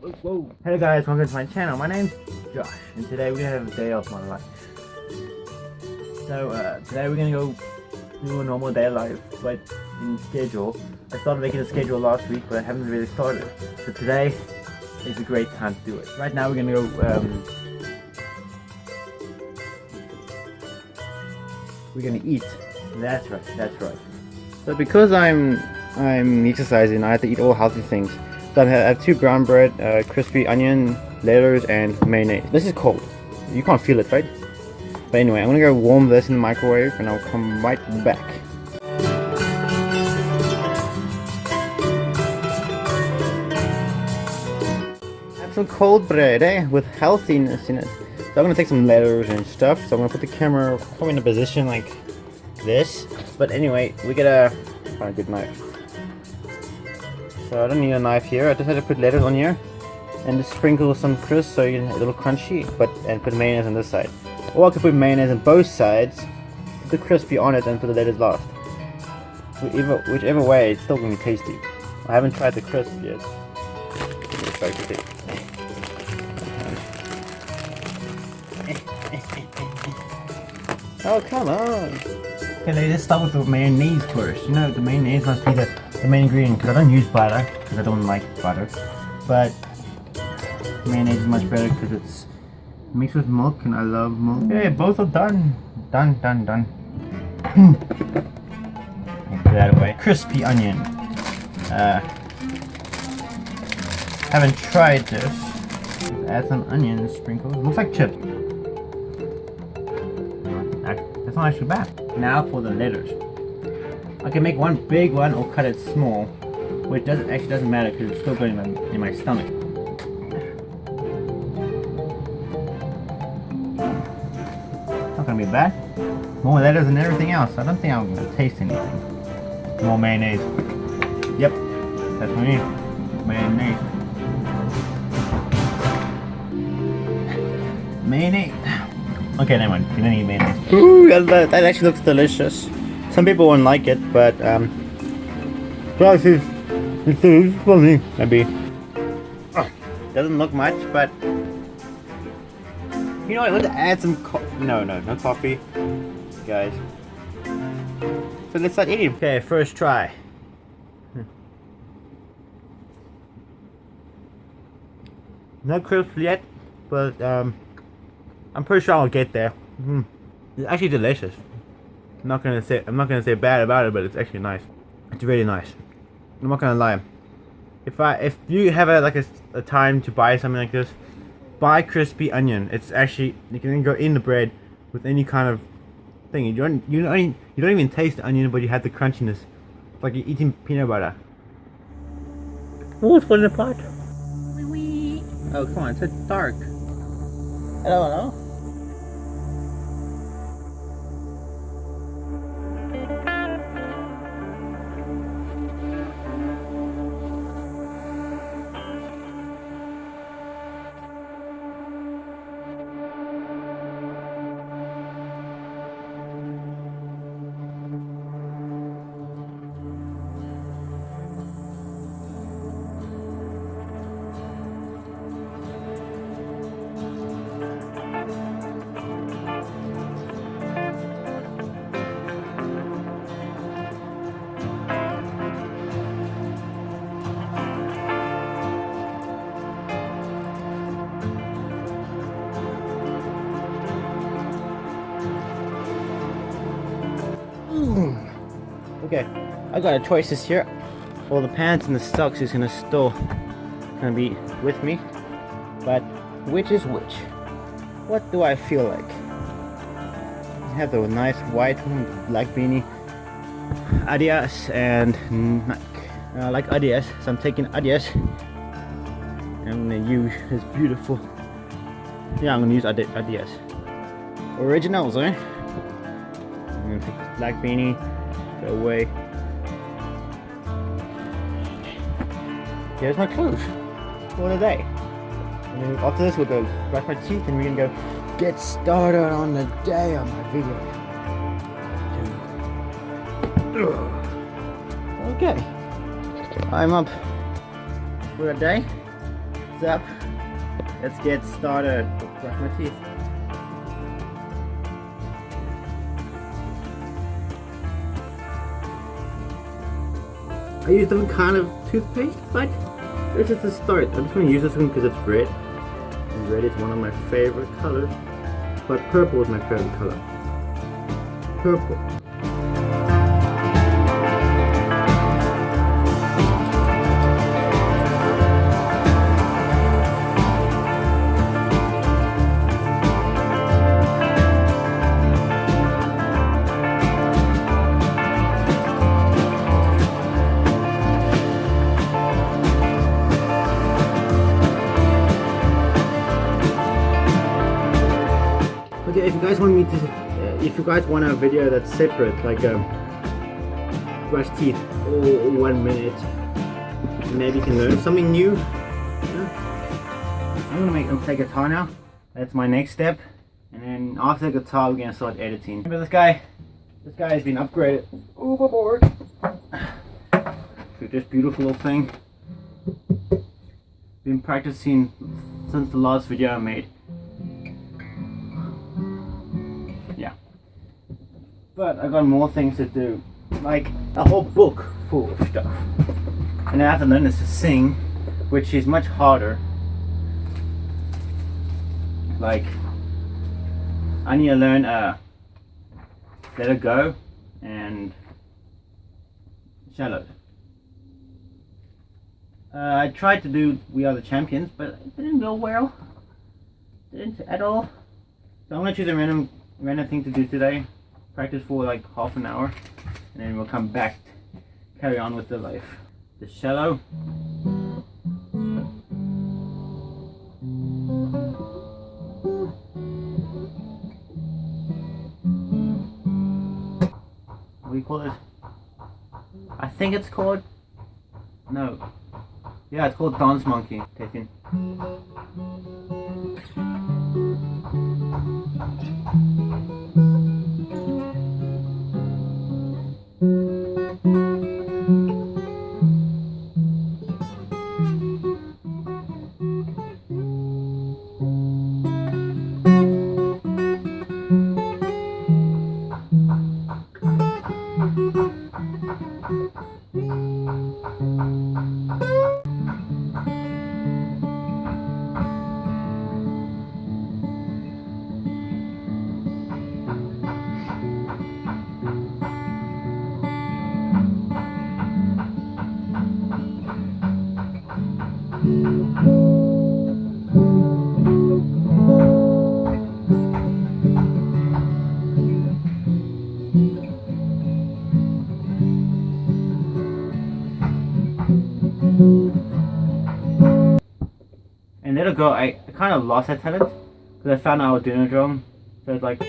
Whoa, whoa. Hello guys, welcome to my channel. My name's Josh, and today we're gonna have a day off my life. So uh, today we're gonna go do a normal day life, but in schedule. I started making a schedule last week, but I haven't really started. So today is a great time to do it. Right now we're gonna go. Um, we're gonna eat. That's right. That's right. So because I'm I'm exercising, I have to eat all healthy things. So I have, two brown bread, uh, crispy onion, lettuce, and mayonnaise. This is cold. You can't feel it, right? But anyway, I'm gonna go warm this in the microwave, and I'll come right back. Have some cold bread, eh? With healthiness in it. So I'm gonna take some lettuce and stuff. So I'm gonna put the camera probably in a position like this. But anyway, we gotta find a good knife. So I don't need a knife here. I just had to put lettuce on here and just sprinkle some crisp so you a little crunchy. But and put mayonnaise on this side. Or I could put mayonnaise on both sides, put the crispy on it, and put the lettuce last. Whichever, whichever way, it's still gonna be tasty. I haven't tried the crisp yet. Oh come on! Okay, let's start with the mayonnaise first. You know, the mayonnaise must be the, the main ingredient because I don't use butter because I don't like butter. But mayonnaise is much better because it's mixed with milk and I love milk. Yeah, both are done. Done, done, done. Put that away. Crispy onion. Uh, haven't tried this. Add some onion sprinkles. Looks like chips. That's not actually bad. Now for the lettuce. I can make one big one or cut it small, which doesn't actually doesn't matter because it's still going in my, in my stomach. Not gonna be bad. More lettuce and everything else. I don't think I'm gonna taste anything. More mayonnaise. Yep, that's what I need. Mayonnaise. Mayonnaise. Okay, never mind. You don't need mayonnaise. Ooh, that, that actually looks delicious. Some people wouldn't like it, but um, well, it's, it's, it's funny. Maybe. Oh, doesn't look much, but you know what? Let's add some No, no, no coffee, guys. So let's start eating. Okay, first try. Hmm. Not crisp yet, but um, I'm pretty sure I'll get there. Mm. It's actually delicious. I'm not gonna say I'm not gonna say bad about it, but it's actually nice. It's really nice. I'm not gonna lie. If I if you have a like a, a time to buy something like this, buy crispy onion. It's actually you can go in the bread with any kind of thing. You don't you don't you don't even taste the onion, but you have the crunchiness. It's like you're eating peanut butter. What's falling apart? Oh come on, it's so dark. Hello, don't Okay, I got a choice this year. All the pants and the socks is gonna still gonna be with me. But which is which? What do I feel like? I have the nice white black beanie, Adidas and. I like Adidas, so I'm taking Adidas. I'm gonna use this beautiful. Yeah, I'm gonna use Adidas. Originals, eh? I'm gonna take black beanie, go away. Here's my clothes for the day. And then after this we'll go brush my teeth and we're gonna go get started on the day of my video. Okay. I'm up for a day. What's up? Let's get started. Brush my teeth. I use different kind of toothpaste, but this is the start. I'm just going to use this one because it's red. And red is one of my favorite colors. But purple is my favorite color. Purple. Guys want me to, uh, if you guys want a video that's separate, like um, brush teeth all one minute, maybe you can learn something new. I'm gonna make I'm play guitar now. That's my next step, and then after the guitar, we're gonna start editing. Remember this guy? This guy has been upgraded overboard to this beautiful little thing. Been practicing since the last video I made. But I got more things to do, like a whole book full of stuff. And I have to learn to sing, which is much harder. Like, I need to learn uh, Let It Go and Shallow. Uh, I tried to do We Are the Champions, but it didn't go well. Didn't at all. So I'm gonna choose a random random thing to do today practice for like half an hour and then we'll come back carry on with the life. The shallow. What do you call it I think it's called no. Yeah it's called dance monkey taking Go, I, I kind of lost that talent because I found out I was doing a drum. So it's like.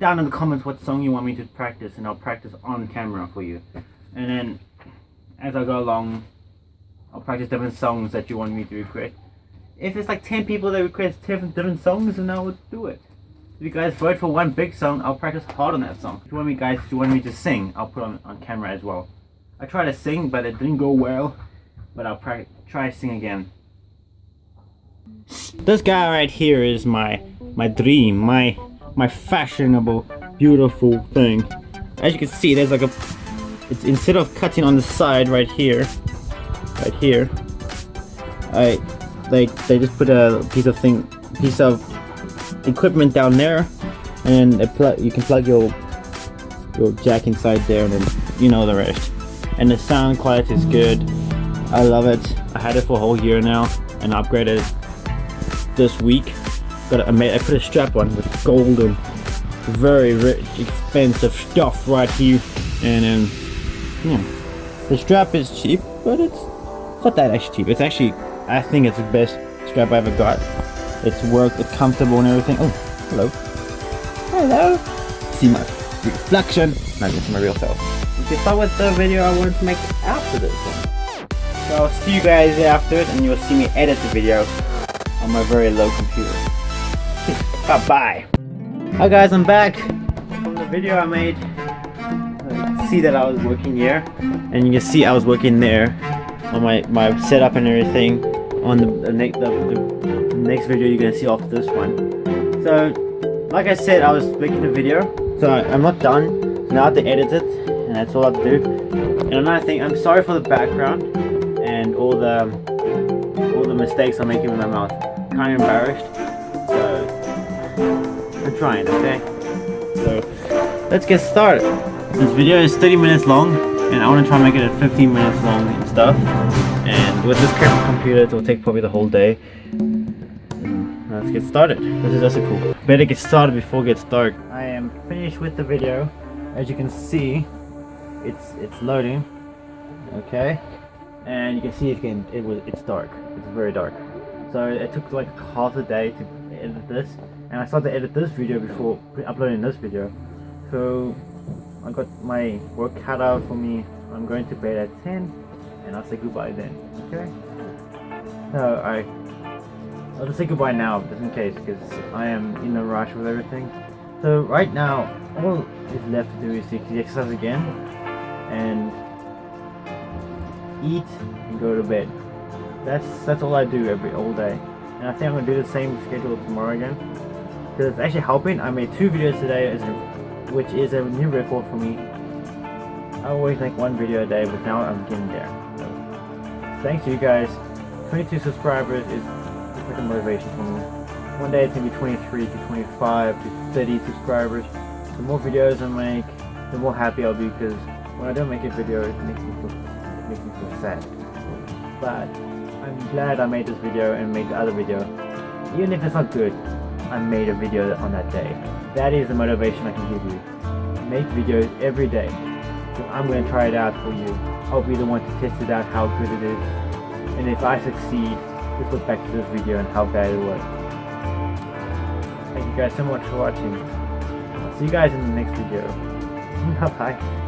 Down in the comments what song you want me to practice and I'll practice on camera for you. And then as I go along, I'll practice different songs that you want me to request. If it's like 10 people that request 10 different songs, then I will do it. If you guys vote for one big song, I'll practice hard on that song. If you want me guys, if you want me to sing, I'll put on on camera as well. I tried to sing, but it didn't go well. But I'll try to sing again. This guy right here is my my dream, my my fashionable, beautiful thing. As you can see, there's like a it's instead of cutting on the side right here, right here, I like they just put a piece of thing, piece of equipment down there, and you can plug your your jack inside there, and then you know the rest. And the sound quality is good. I love it. I had it for a whole year now, and upgraded this week. Got I made I put a strap on with gold and very rich, expensive stuff right here, and then yeah, the strap is cheap, but it's not that actually cheap. It's actually I think it's the best strap I ever got. It's worked, it's comfortable and everything. Oh, hello. Hello. See my reflection. Not just my real self. if You start with the video I wanted to make after this one. So I'll see you guys after it and you'll see me edit the video on my very low computer. Bye bye. Hi guys, I'm back from the video I made. Uh, see that I was working here and you can see I was working there on my, my setup and everything on the, the, the, the next video you're gonna see after this one. So, like I said, I was making a video, so I, am not done. now I have to edit it, and that's all I have to do. And another thing, I'm sorry for the background and all the all the mistakes I'm making with my mouth. Kind of embarrassed, I'm trying. Okay, so let's get started. This video is 30 minutes long, and I want to try and make it at 15 minutes long and stuff. And with this current computer, it will take probably the whole day. Let's get started. This is also cool. Better get started before it gets dark. I am finished with the video. As you can see, it's it's loading. Okay, and you can see it can it was it's dark. It's very dark. So it took like half a day to edit this, and I started to edit this video before uploading this video. So I got my work cut out for me. I'm going to bed at 10 and I'll say goodbye then, okay? No, I... I'll just say goodbye now, just in case, because I am in a rush with everything. So right now, all is left to do is to exercise again, and eat and go to bed. That's that's all I do every all day. And I think I'm gonna do the same schedule tomorrow again. Because it's actually helping. I made two videos today which is a new record for me. I always make one video a day, but now I'm getting there. So, thanks to you guys. 22 subscribers is, like a motivation for me. One day it's gonna be 23 to 25 to 30 subscribers. The more videos I make, the more happy I'll be because when I don't make a video, it makes me feel, it makes me feel sad. But I'm glad I made this video and made the other video. Even if it's not good, I made a video on that day. That is the motivation I can give you. Make videos every day. So I'm going to try it out for you. I'll be the one to test it out how good it is. And if I succeed, just look back to this video and how bad it was. Thank you guys so much for watching. See you guys in the next video. Bye bye.